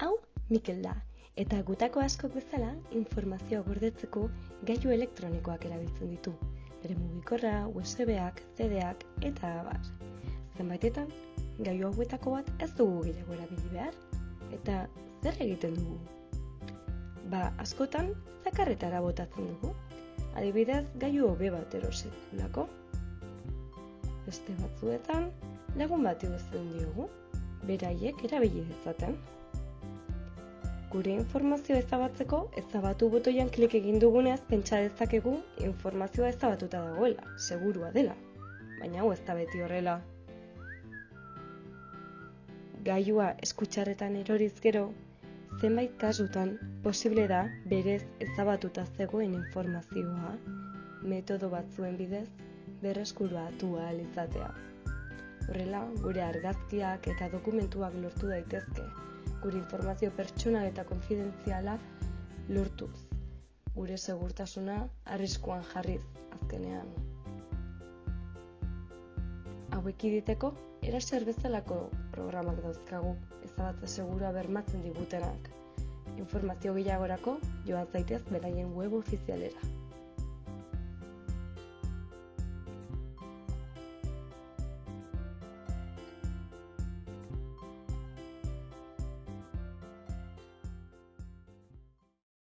Hau, Mikel da, eta gutako askok bezala informazioa gordetzeko gailu elektronikoak erabiltzen ditu. Bere mugikorra, USB-ak, CD-ak eta abar. Zenbaitetan, gailu hauetako bat ez dugu gehiago erabili behar, eta zer egiten dugu? Ba, askotan, zakarretara botatzen dugu. Adibidez, gailu hobe bat erosetulako. Beste batzuetan, lagun bat egozten diogu, beraiek erabili dezaten. Gure informazioa ezabatzeko, ezabatu botoian klik egin dugunez pentsa dezakegu informazioa ezabatuta dagoela, segurua dela. Baina hau ez da beti horrela. Gailua eskutxarretan eroriz gero, zenbait kasutan posible da berez ezabatuta zegoen informazioa metodo batzuen bidez berreskuratu ahal izatea. Horrela, gure argazkiak eta dokumentuak lortu daitezke, gure informazio pertsonal eta konfidentziala lortuz. Gure segurtasuna arriskuan jarriz azkenean. Hauek iditeko, eraser bezalako programak dauzkagu, ezabatze segura bermatzen digutenak. Informazio gehiagorako joan zaitez beraien web ofizialera.